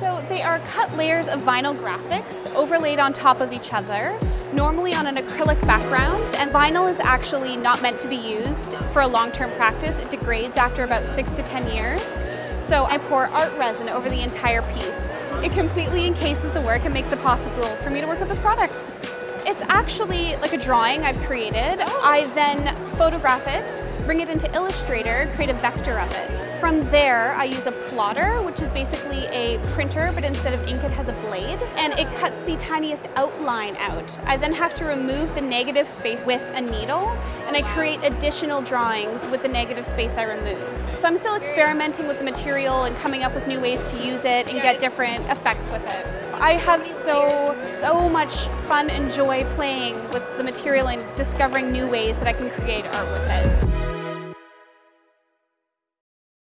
So they are cut layers of vinyl graphics overlaid on top of each other, normally on an acrylic background. And vinyl is actually not meant to be used for a long-term practice. It degrades after about six to 10 years. So I pour art resin over the entire piece. It completely encases the work and makes it possible for me to work with this product. It's actually like a drawing I've created. I oh. then photograph it, bring it into Illustrator, create a vector of it. From there, I use a plotter, which is basically a printer, but instead of ink, it has a blade, and it cuts the tiniest outline out. I then have to remove the negative space with a needle, and I create additional drawings with the negative space I remove. So I'm still experimenting with the material and coming up with new ways to use it and get different effects with it. I have so, so much fun and joy playing with the material and discovering new ways that I can create art with it.